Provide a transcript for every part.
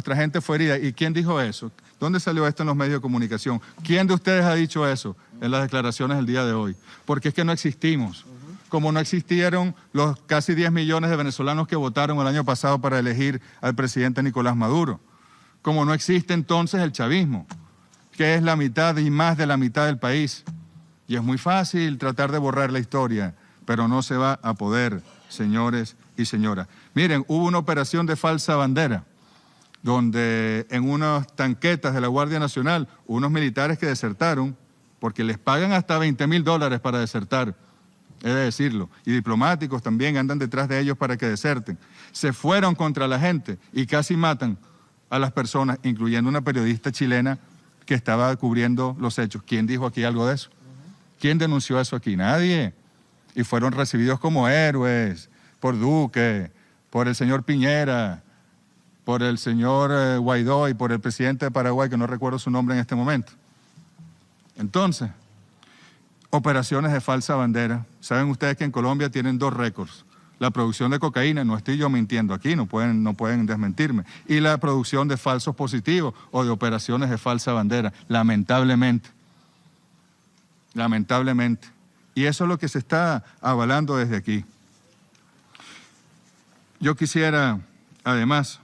nuestra gente fue herida. ¿Y quién dijo eso? ¿Dónde salió esto en los medios de comunicación? ¿Quién de ustedes ha dicho eso en las declaraciones del día de hoy? Porque es que no existimos. Como no existieron los casi 10 millones de venezolanos que votaron el año pasado para elegir al presidente Nicolás Maduro. Como no existe entonces el chavismo, que es la mitad y más de la mitad del país. Y es muy fácil tratar de borrar la historia, pero no se va a poder, señores y señoras. Miren, hubo una operación de falsa bandera, donde en unas tanquetas de la Guardia Nacional, unos militares que desertaron, porque les pagan hasta 20 mil dólares para desertar, he de decirlo, y diplomáticos también andan detrás de ellos para que deserten, se fueron contra la gente y casi matan a las personas, incluyendo una periodista chilena que estaba cubriendo los hechos. ¿Quién dijo aquí algo de eso? ¿Quién denunció eso aquí? Nadie. Y fueron recibidos como héroes por Duque, por el señor Piñera, por el señor eh, Guaidó y por el presidente de Paraguay, que no recuerdo su nombre en este momento. Entonces, operaciones de falsa bandera. Saben ustedes que en Colombia tienen dos récords. La producción de cocaína, no estoy yo mintiendo aquí, no pueden, no pueden desmentirme. Y la producción de falsos positivos o de operaciones de falsa bandera, lamentablemente lamentablemente. Y eso es lo que se está avalando desde aquí. Yo quisiera, además,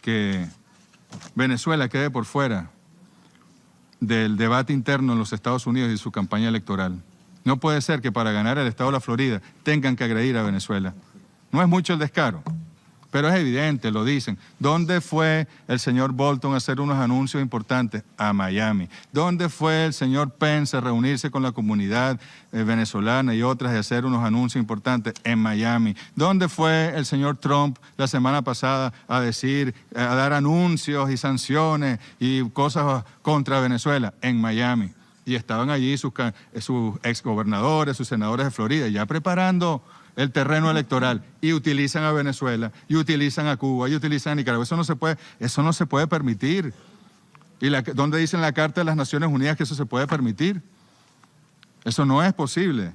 que Venezuela quede por fuera del debate interno en los Estados Unidos y su campaña electoral. No puede ser que para ganar el Estado de la Florida tengan que agredir a Venezuela. No es mucho el descaro. Pero es evidente, lo dicen. ¿Dónde fue el señor Bolton a hacer unos anuncios importantes? A Miami. ¿Dónde fue el señor Pence a reunirse con la comunidad eh, venezolana y otras y hacer unos anuncios importantes? En Miami. ¿Dónde fue el señor Trump la semana pasada a decir, a dar anuncios y sanciones y cosas contra Venezuela? En Miami. Y estaban allí sus, sus exgobernadores, sus senadores de Florida, ya preparando el terreno electoral y utilizan a Venezuela, y utilizan a Cuba, y utilizan a Nicaragua. Eso no se puede, eso no se puede permitir. ¿Y la, dónde dice en la Carta de las Naciones Unidas que eso se puede permitir? Eso no es posible.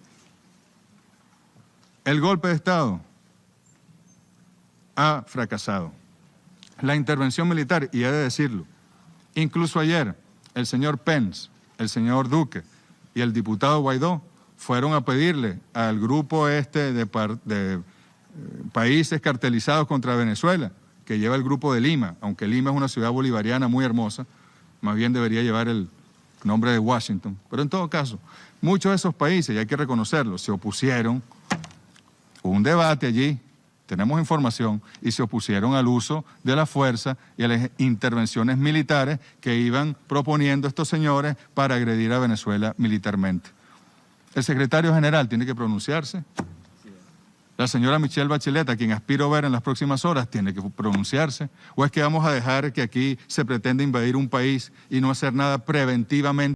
El golpe de Estado ha fracasado. La intervención militar, y he de decirlo, incluso ayer el señor Pence, el señor Duque y el diputado Guaidó fueron a pedirle al grupo este de, eh, países cartelizados contra Venezuela, que lleva el grupo de Lima, aunque Lima es una ciudad bolivariana muy hermosa, más bien debería llevar el nombre de Washington. Pero en todo caso, muchos de esos países, y hay que reconocerlo, se opusieron, hubo un debate allí, tenemos información, y se opusieron al uso de la fuerza y a las intervenciones militares que iban proponiendo estos señores para agredir a Venezuela militarmente. El secretario general tiene que pronunciarse. La señora Michelle Bachelet, a quien aspiro ver en las próximas horas, tiene que pronunciarse. ¿O es que vamos a dejar que aquí se pretenda invadir un país y no hacer nada preventivamente?